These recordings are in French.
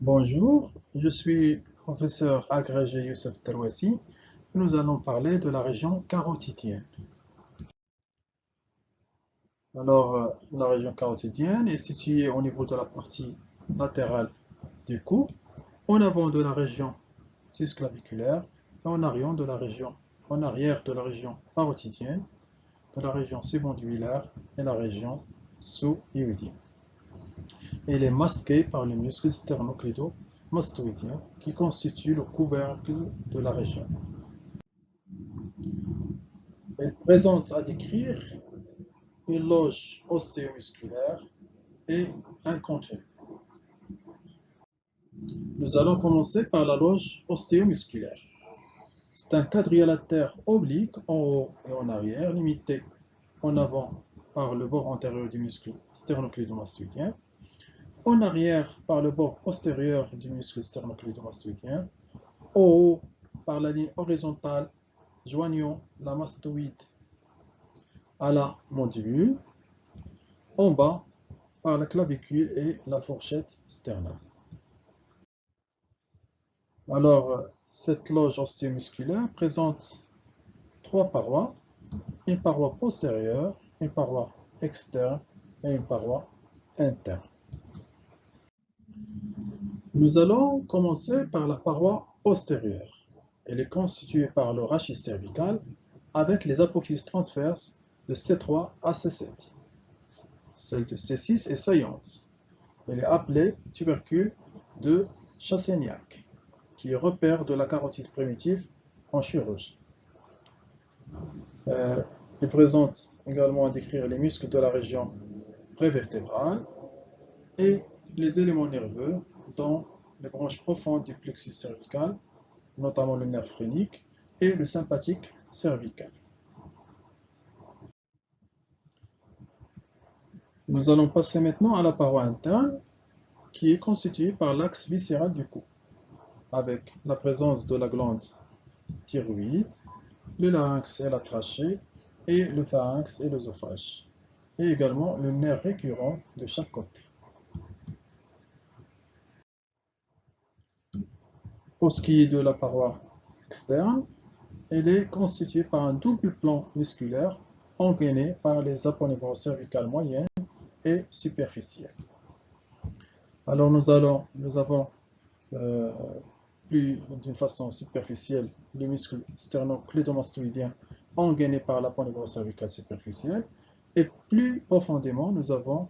Bonjour, je suis professeur agrégé Youssef Terwasi. Nous allons parler de la région carotidienne. Alors, euh, la région carotidienne est située au niveau de la partie latérale du cou, en avant de la région susclaviculaire et en arrière de la région, de la région parotidienne, de la région subondulaire et la région sous-iudienne. Elle est masquée par le muscle sternocleido-mastoïdien qui constitue le couvercle de la région. Elle présente à décrire une loge ostéomusculaire et un contenu. Nous allons commencer par la loge ostéomusculaire. C'est un quadrilatère oblique en haut et en arrière, limité en avant par le bord antérieur du muscle sternocleidomastoïdien en arrière par le bord postérieur du muscle sternocleidomastoïdien, en haut par la ligne horizontale joignant la mastoïde à la mandibule, en bas par la clavicule et la fourchette sternale. Alors, cette loge ostéomusculaire présente trois parois, une paroi postérieure, une paroi externe et une paroi interne. Nous allons commencer par la paroi postérieure. Elle est constituée par le rachis cervical avec les apophyses transverses de C3 à C7. Celle de C6 est saillante. Elle est appelée tubercule de Chassaignac, qui est repère de la carotide primitive en chirurgie. Euh, elle présente également à décrire les muscles de la région prévertébrale et les éléments nerveux dans les branches profondes du plexus cervical, notamment le nerf phrénique et le sympathique cervical. Nous allons passer maintenant à la paroi interne qui est constituée par l'axe viscéral du cou, avec la présence de la glande thyroïde, le larynx et la trachée, et le pharynx et l'œsophage, et également le nerf récurrent de chaque côté. Pour ce qui est de la paroi externe, elle est constituée par un double plan musculaire engainé par les aponevroses cervicales moyennes et superficielles. Alors nous, avons euh, plus d'une façon superficielle le muscle sternocleidomastoïdien engainé par l'aponevrose cervicale superficielle et plus profondément nous avons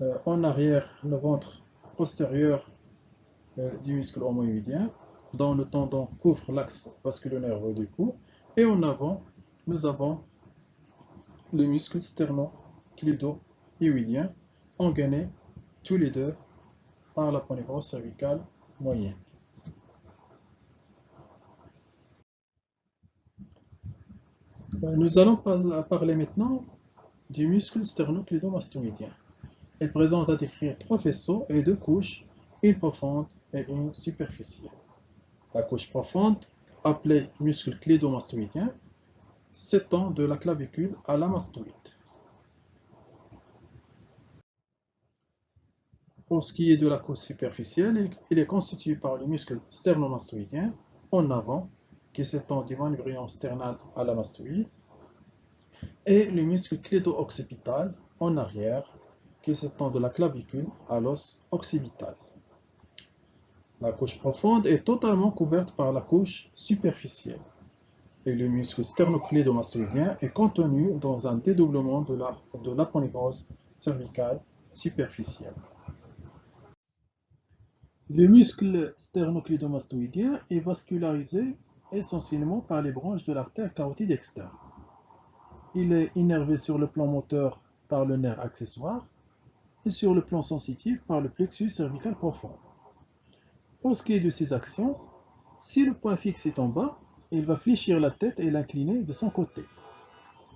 euh, en arrière le ventre postérieur euh, du muscle homoïdien dont le tendon couvre l'axe vasculo-nerveux du cou. Et en avant, nous avons le muscle sterno-clido-hyoïdien, engainé tous les deux par la ponévrose cervicale moyenne. Euh, nous allons parler maintenant du muscle sternocleidomastoïdien. Il présente à décrire trois faisceaux et deux couches, une profonde et une superficielle. La couche profonde, appelée muscle clédomastoïdien, s'étend de la clavicule à la mastoïde. Pour ce qui est de la couche superficielle, il est constitué par le muscle sternomastoïdien en avant, qui s'étend du manubrium sternal à la mastoïde, et le muscle clédo-occipital en arrière, qui s'étend de la clavicule à l'os occipital. La couche profonde est totalement couverte par la couche superficielle et le muscle sternocleidomastoïdien est contenu dans un dédoublement de la, cervicale superficielle. Le muscle sternocleidomastoïdien est vascularisé essentiellement par les branches de l'artère carotide externe. Il est innervé sur le plan moteur par le nerf accessoire et sur le plan sensitif par le plexus cervical profond. Pour ce qui est de ses actions, si le point fixe est en bas, il va fléchir la tête et l'incliner de son côté.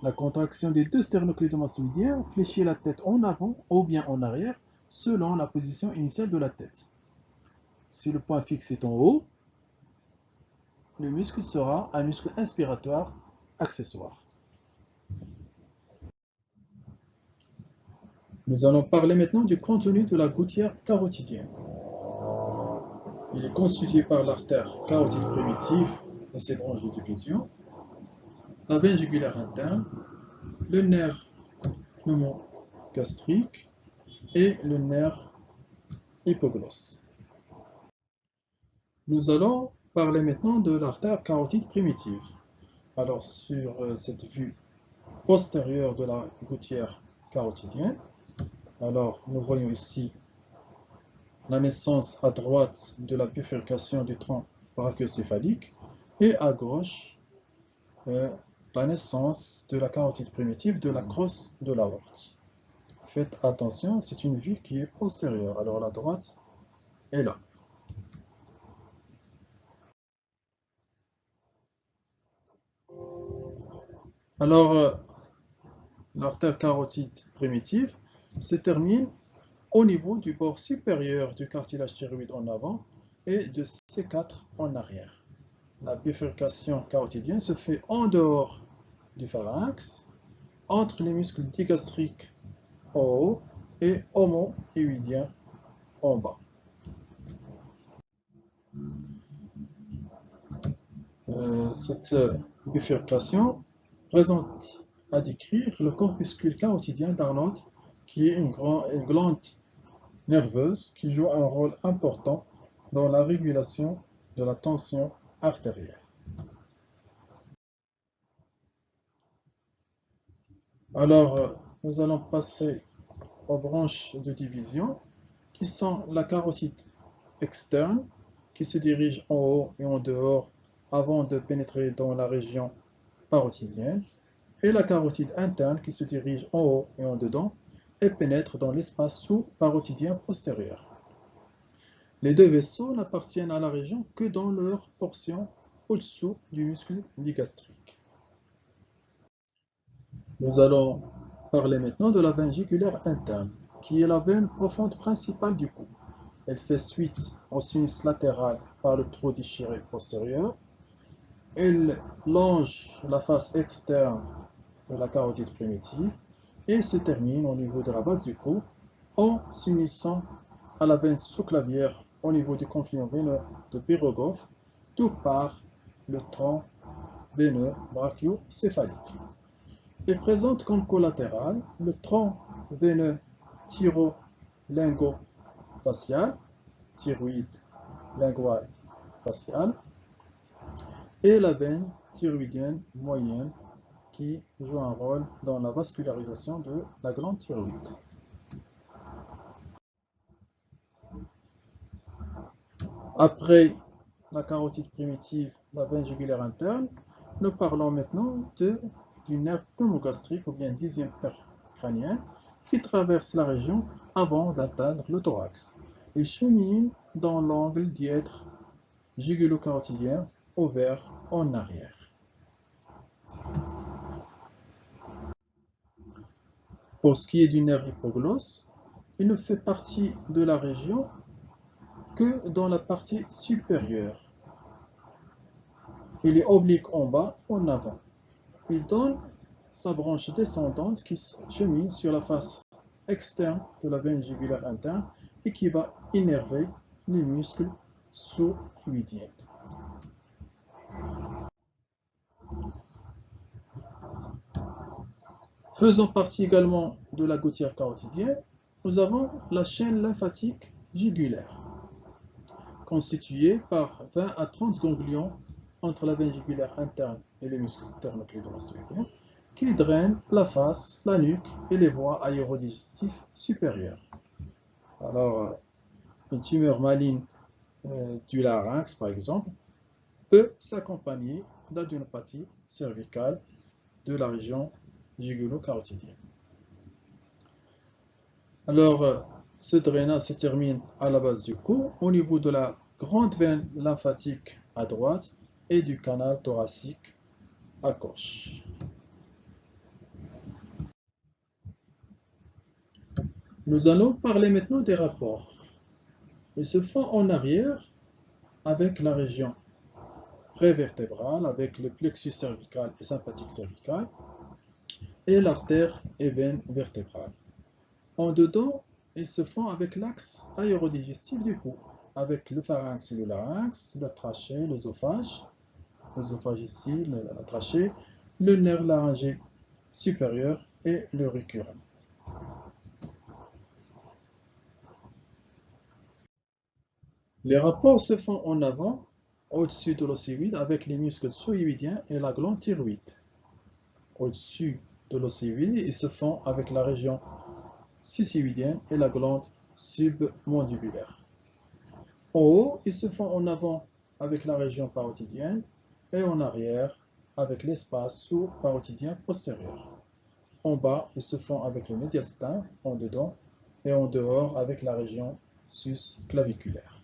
La contraction des deux sternocleidomastoïdiens fléchit la tête en avant ou bien en arrière selon la position initiale de la tête. Si le point fixe est en haut, le muscle sera un muscle inspiratoire accessoire. Nous allons parler maintenant du contenu de la gouttière carotidienne. Il est constitué par l'artère carotide primitive et ses branches de division, la veine jugulaire interne, le nerf pneumogastrique et le nerf hypoglosse. Nous allons parler maintenant de l'artère carotide primitive. Alors sur euh, cette vue postérieure de la gouttière carotidienne, alors nous voyons ici la naissance à droite de la bifurcation du tronc brachiocéphalique et à gauche euh, la naissance de la carotide primitive de la crosse de l'aorte. Faites attention, c'est une vue qui est postérieure. Alors la droite est là. Alors, euh, l'artère carotide primitive se termine au niveau du bord supérieur du cartilage thyroïde en avant et de C4 en arrière. La bifurcation carotidienne se fait en dehors du pharynx, entre les muscles digastriques en haut et homo-hyoïdiens en bas. Euh, cette bifurcation présente à décrire le corpuscule carotidien d'Arnold, qui est une, une glande nerveuse qui joue un rôle important dans la régulation de la tension artérielle. Alors, nous allons passer aux branches de division, qui sont la carotide externe, qui se dirige en haut et en dehors avant de pénétrer dans la région parotidienne, et la carotide interne qui se dirige en haut et en dedans et pénètre dans l'espace sous-parotidien postérieur. Les deux vaisseaux n'appartiennent à la région que dans leur portion au-dessous du muscle digastrique. Nous allons parler maintenant de la veine interne, qui est la veine profonde principale du cou. Elle fait suite au sinus latéral par le trou déchiré postérieur. Elle longe la face externe de la carotide primitive et se termine au niveau de la base du cou en s'unissant à la veine sous-clavière au niveau du confluent veineux de Pirogov, tout par le tronc veineux brachiocéphalique. Elle présente comme collatéral le tronc veineux thyro-lingo-facial, thyroïde lingual facial, et la veine thyroïdienne moyenne qui joue un rôle dans la vascularisation de la glande thyroïde. Après la carotide primitive, la veine jugulaire interne, nous parlons maintenant de, du nerf pneumogastrique ou bien dixième crânien qui traverse la région avant d'atteindre le thorax. Il chemine dans l'angle dièdre jugulo-carotidien ouvert en arrière. Pour ce qui est du nerf hypoglosse, il ne fait partie de la région que dans la partie supérieure. Il est oblique en bas en avant. Il donne sa branche descendante qui chemine sur la face externe de la veine interne et qui va innerver les muscles sous-fluidiens. Faisant partie également de la gouttière carotidienne, nous avons la chaîne lymphatique jugulaire, constituée par 20 à 30 ganglions entre la veine jugulaire interne et les muscles sternocleidomastoïdiens, qui drainent la face, la nuque et les voies aérodigestives supérieures. Alors, une tumeur maligne euh, du larynx, par exemple, peut s'accompagner d'adénopathie cervicale de la région jugulo-carotidien. Alors, euh, ce drainage se termine à la base du cou, au niveau de la grande veine lymphatique à droite et du canal thoracique à gauche. Nous allons parler maintenant des rapports. Ils se font en arrière avec la région prévertébrale, avec le plexus cervical et sympathique cervical, et l'artère et veine vertébrale. En dedans, ils se font avec l'axe aérodigestif du cou, avec le pharynx et le larynx, la trachée, l'œsophage, l'œsophage ici, la trachée, le nerf laryngé supérieur et le récurrent. Les rapports se font en avant, au-dessus de l'océoïde, avec les muscles sous-hyoïdiens et la glande thyroïde. Au-dessus de l'océoïde, ils se font avec la région sicyoïdienne et la glande submandibulaire. En haut, ils se font en avant avec la région parotidienne et en arrière avec l'espace sous-parotidien postérieur. En bas, ils se font avec le médiastin en dedans et en dehors avec la région sus-claviculaire.